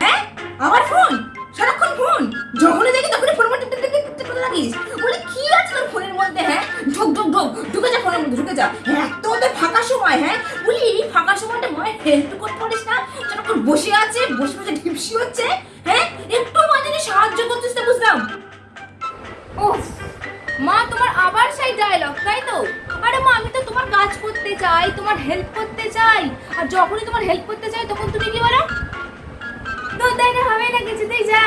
হ্যাঁ? সারাক্ষণ ফোনের মধ্যে হ্যাঁ? ঢুক যা ফোনের মধ্যে, ঢুকে যা। এত তোদের ফাঁকা সময় হ্যাঁ? বলি, এই ফাঁকা সময়টা মায়ের হেল্প করতে পারিস না? যখন বসে আছে, বসে বসে ঢিপসি হচ্ছে। আবার ডায়লগ তাই তো? আরে মা, আমি তো তোমার কাজ করতে চাই, তোমার হেল্প করতে চাই। আর যখনই তোমার হেল্প করতে চাই, তখন তুমি কি বলো? দুধ দেয় না হবে না কিছুতেই, যা।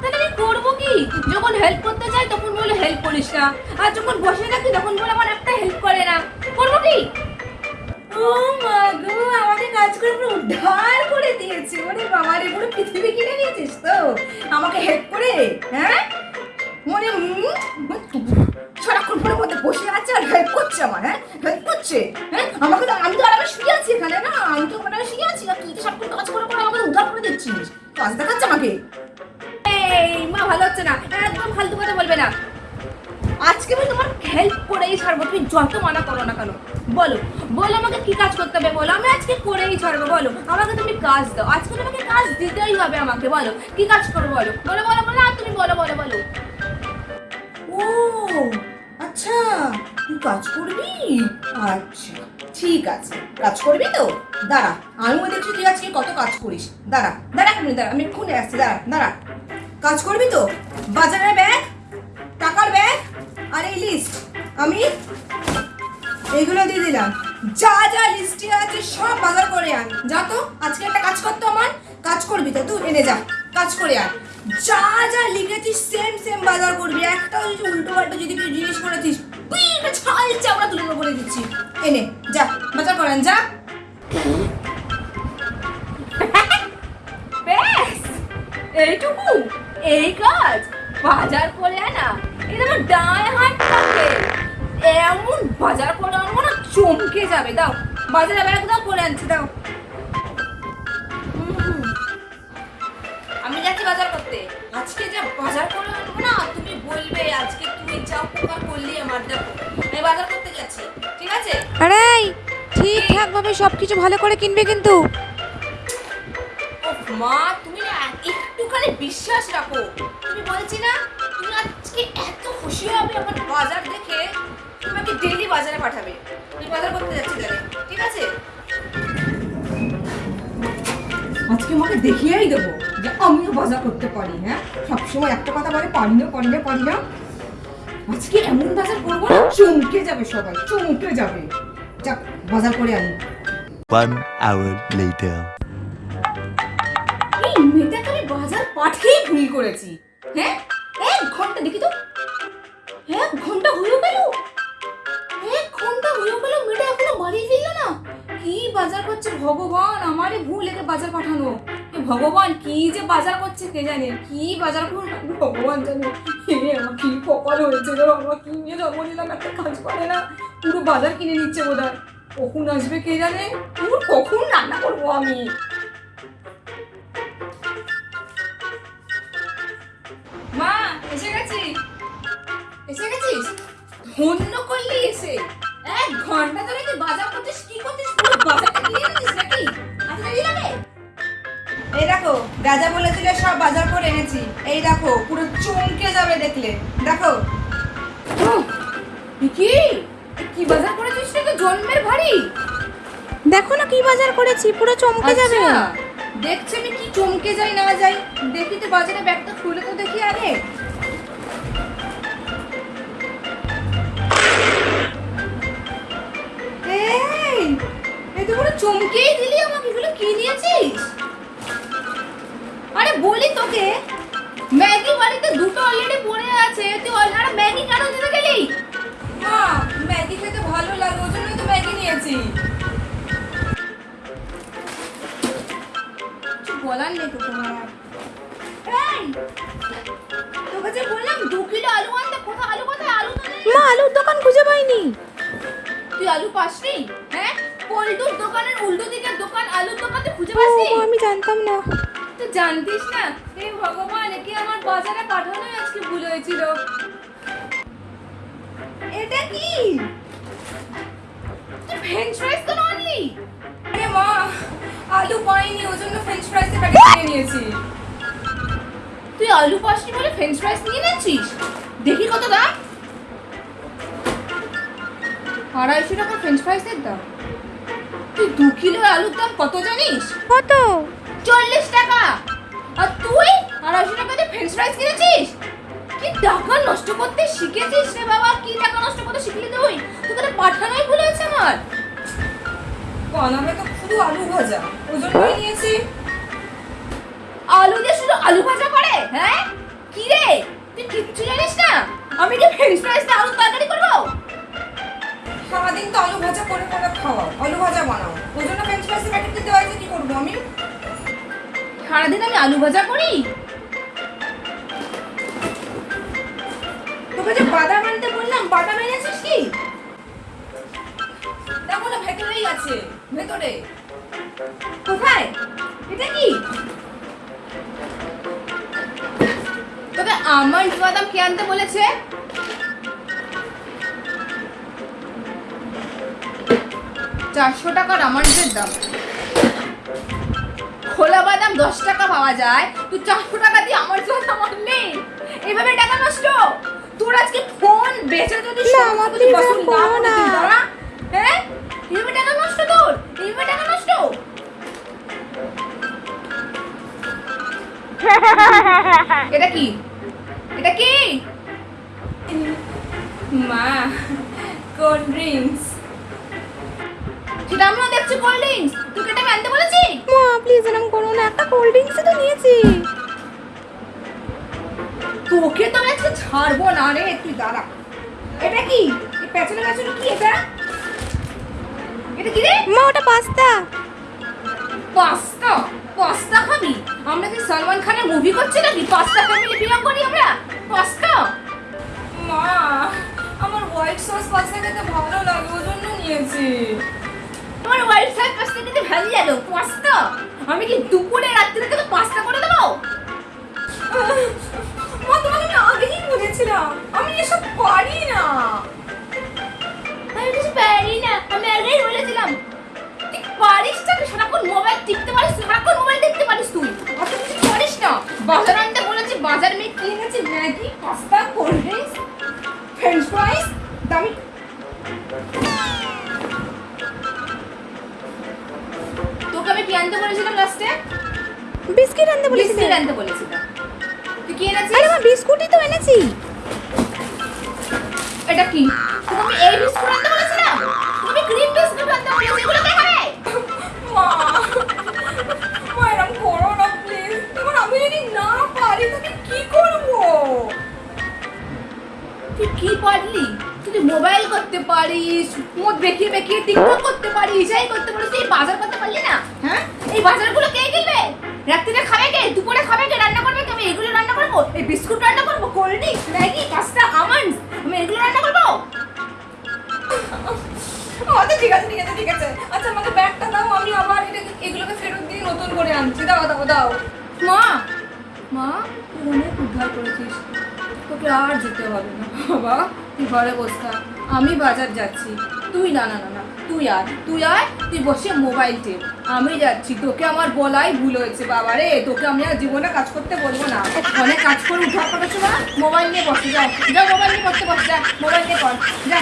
তাহলে আমি করব কি? যখন হেল্প করতে চাই, তখন বলে হেল্প করিস না। আর যখন বসে থাকি, তখন বলে আমার একটা হেল্প করে না। করব কি? ও মা গো, আমাকে কাজ করে পুরো উদ্ধার করে দিয়েছে। ওরে বাবা রে পুরো পৃথিবী কিনে নিয়েছিস তো? আমাকে হেল্প করে হ্যাঁ? মনে সারাক্ষণ ফোনের মধ্যে বসে আছে আর হেল্প করছে আমার হ্যাঁ? হেল্প করছে হ্যাঁ? আমাকে তো আমি তো আরামে শুয়ে আছি এখানে, না? আমি তো ওখানে শুয়ে আছি, আর তুই তো সব কাজ করে করে আমাকে উদ্ধার করে দিচ্ছিস। কাজ দেখাচ্ছে আমাকে। এই, মা ভালো হচ্ছে না। একদম ফালতু কথা বলবে না। আজকে আমি তোমার হেল্প করেই ছাড়বো। তুমি যত মানা করো না কেন, বলো। বলো আমাকে কি কাজ করতে হবে, বলো। আমি আজকে করেই ছাড়বো, বলো। আমাকে তুমি কাজ দাও। আজকে তোমাকে কাজ দিতেই হবে আমাকে, বলো। কি কাজ করব, বলো। বলো বলো বলো, আর তুমি বলো বলো বলো। ও আচ্ছা তুই কাজ করবি? আচ্ছা ঠিক আছে। কাজ করবি তো? দাঁড়া, আমিও দেখছি তুই আজকে কত কাজ করিস। দাঁড়া দাঁড়া এক দাঁড়া, আমি এক্ষুনি আসছি, দাঁড়া দাঁড়া। কাজ করবি তো? বাজারের ব্যাগ, টাকার ব্যাগ আর এই লিস্ট আমি এইগুলো দিয়ে দিলাম। যা যা লিস্টে আছে, সব বাজার করে আন। যা তো, আজকে একটা কাজ করতো আমার। কাজ করবি তো, তুই এনে যা। কাজ করে আন যা যা লিখেছিস সেম সেম বাজার করবি। একটা ওই উল্টো পাল্টা যদি কেউ জিনিস করেছিস পিঠে চামড়া তুলে বলে দিচ্ছি। এনে যা, বাজার করেন, যা। এইটুকু, এই কাজ, বাজার করে আনা, এটা আমার ডায় হাত থাকে। এমন বাজার করে আনব না, চমকে যাবে। দাও, বাজারে ব্যাগ দাও, করে আনছি, দাও। বাজার করতে। আজকে যা বাজার করে আনব না তুমি বলবে আজকে তুই যা উপকার করলি আমার দেখো। আমি বাজার করতে যাচ্ছি ঠিক আছে? আরে ঠিকঠাক ভাবে সবকিছু ভালো করে কিনবে কিন্তু। মা তুমি না একটুখানি বিশ্বাস রাখো। তুমি বলছি না তুমি আজকে এত খুশি হবে আমার বাজার দেখে তোমাকে ডেইলি বাজারে পাঠাবে। আমি বাজার করতে যাচ্ছি তাহলে ঠিক আছে? আজকে আমাকে দেখিয়েই দেবো। যে আমিও বাজার করতে পারি হ্যাঁ? সবসময় একটা কথা বলে পারি না পারি না পারি না। আজকে এমন বাজার করব না চমকে যাবে সবাই চমকে যাবে। যাক বাজার করে আনি। One hour later. এই মেয়েটাকে আমি বাজার পাঠিয়েই ভুল করেছি হ্যাঁ? এক ঘণ্টা দেখি তো। এক ঘণ্টা গেল। এক ঘণ্টা গেল মেয়েটা এখনও বাড়ি ফিরলো না। কি বাজার করছে ভগবান আমারই ভুল একে বাজার পাঠানো। ভগবান, কি যে বাজার করছে কে জানে? কি বাজার করো ভগবান জানে আমার কি কপাল হয়েছে রে কি নিয়ে জন্ম নিলাম একটা কাজ করে না? পুরো বাজার কিনে নিচ্ছে বোধ কখন আসবে কে জানে? পুরো কখন রান্না করব আমি? মা, এসে গেছি। এসে গেছিস? ধন্য করলি এসে। এক ঘণ্টা ধরে তুই বাজার রাজা বলেছিল সব বাজার করে এনেছি। এই দেখো পুরো চমকে যাবে দেখলে। দেখো। কি কি বাজার করেছিস তো জন্মের ভারী? দেখো না কি বাজার করেছি পুরো চমকে যাবে। আচ্ছা, দেখছি আমি কি চমকে যাই না যাই। দেখি তো বাজারে ব্যাগটা খুলে তো দেখি আগে। তুই আলু পাসনি? হ্যাঁ? পল্টুর দোকানের উল্টো দিকের দোকান আলুর দোকান তুই খুঁজে পাসনি? আমি জানতাম না। তুই জানতিস না? এই ভগবান একে আমার বাজারে পাঠানোই আজকে ভুল হয়েছিল? এটা কি? তুই ফ্রেঞ্চ ফ্রাইজ তো আনলি? মা আলু পাইনি ওই জন্য ফ্রেঞ্চ ফ্রাইসের প্যাকেট কিনে নিয়েছি। তুই আলু পাসনি বলে ফ্রেঞ্চ ফ্রাইজ নিয়ে নিচ্ছিস দেখি কত দাম আড়াইশো টাকা ফ্রেঞ্চ ফ্রাইসের দাম। তুই দু কিলো আলুর দাম কত জানিস? কত? চল্লিশ টাকা। আর তুই আড়াইশো টাকা দিয়ে ফ্রেঞ্চ ফ্রাইজ কিনেছিস? কি টাকা নষ্ট করতে শিখেছিস রে বাবা? কি টাকা নষ্ট করতে শিখলি তুই? তোকে তো পাঠানোই ভুল হয়েছে আমার। বানাবে তো শুধু আলু ভাজা। ওই জন্যই নিয়েছি। আলু দিয়ে শুধু আলু ভাজা করে? হ্যাঁ? কি রে? তুই কিচ্ছু জানিস না? আমি কি ফ্রেঞ্চ ফ্রাইস দিয়ে আলুর তরকারি করব? সারাদিন তো আলু ভাজা করে করে খাওয়াও আলু ভাজা বানাও। ওই জন্য ফ্রেঞ্চ ফ্রাইসের প্যাকেট দিতে হয়েছে কি করব আমি? সারাদিন আমি আলু ভাজা করি? তোকে যে বাদাম আনতে বললাম বাদাম এনেছিস কি? দেখো না ভেতরেই আছে ভেতরে। কোথায়? এটা কি? তোকে আমন্ড বাদাম কে আনতে বলেছে? চারশো টাকার আমন্ডের দাম। খোলা বাদাম দশ টাকা পাওয়া যায়। তুই চারশো টাকা দিয়ে আমার বাদাম আনলি এইভাবে টাকা নষ্ট? তোর আজকে ফোন বেচে যদি না, সমস্ত মা, কিছু please, বসুন এরকম না করো করে না। দিই, দাঁড়া। হ্যাঁ? এইভাবে টাকা নষ্ট তোর? এইভাবে টাকা নষ্ট? এটা কি? এটা কি? মা কোল্ড ড্রিঙ্কস। আমিও দেখছি কোল্ড ড্রিঙ্কস তোকে এটা আনতে বলেছি? মা প্লিজ এরকম করো না। একটা কোল্ড ড্রিঙ্কসই তো নিয়েছি। তোকে তো আজকে ছাড়বো না রে তুই দাঁড়া। এটা কি? এই পেছনে পেছনে কি এটা? এটা কি রে? মা ওটা পাস্তা। পাস্তা? পাস্তা খাবি? আমরা কি সলমান খানের মুভি করছি নাকি? পাস্তা ফ্যামিলি বিলং করি আমরা? পাস্তা? মা আমার হোয়াইট সস পাস্তা খেতে ভালো লাগে ওই জন্য নিয়েছি। তোমার সস পাস্তা খেতে ভালো লাগে পাস্তা আমি কি দুপুরে রাত্রে তোকে পাস্তা করে দেবো? মা, তোমাকে আমি আগেই বলেছিলাম, আমি এসব পারি না। আমি কিছু পারি না, আমি আগেই বলেছিলাম। তুই পারিস না তুই সারাক্ষণ মোবাইল টিপতে পারিস, সারাক্ষণ মোবাইল দেখতে পারিস তুই। অত কিছু করিস না। বাজার আনতে বলেছি, বাজার মেয়ে কি এনেছি, Maggi, pasta, cold drinks, French fries, দামি। কি আনতে বলেছিলাম লাস্টে বিস্কিট আনতে বলেছি বিস্কিট আনতে বলেছিলাম তুই কি এনেছিস? আরে মা বিস্কুটই তো এনেছি। এটা কি? তোকে আমি এই বিস্কুট আনতে বলেছিলাম তোকে আমি গ্রিন বিস্কুট আনতে বলেছি এগুলো কে খাবে? মা মা এরকম করো না প্লিজ এবার আমি যদি না পারি তাহলে কি করব? তুই কি পারলি? তুই মোবাইল করতে পারিস মদ বেঁকিয়ে বেঁকিয়ে টিকটক করতে পারিস, এই করতে পারিস, তুই বাজার করতে পারলি না? হ্যাঁ? এই বাজারগুলো কে কিনবে? রাত্রিরে খাবে কে? দুপুরে খাবে কে? রান্না করবে কে? আমি এগুলো রান্না করব? এই বিস্কুট রান্না করব? Cold drinks? Maggi? Pasta? Almonds আমি এগুলো রান্না করব? আচ্ছা ঠিক আছে ঠিক আছে ঠিক আছে। আচ্ছা আমাকে ব্যাগটা দাও, আমি আবার এটা এগুলোকে ফেরত দিয়ে নতুন করে আনছি। দাও দাও দাও। মা! মা, তুই অনেক উদ্ধার করেছিস। তোকে আর যেতে হবে না। বাবা। তুই ঘরে বস আমি বাজার যাচ্ছি। তুই না না না তুই আয় তুই আয়, তুই বসে মোবাইল টেপ আমি যাচ্ছি, তোকে আমার বলাই ভুল হয়েছে বাবা রে তোকে আমি আর জীবনে কাজ করতে বলব না। অনেক কাজ করে উঠা করেছ না? মোবাইল নিয়ে বসে যা যা মোবাইল নিয়ে বসতে বস যা মোবাইল নিয়ে কর যা।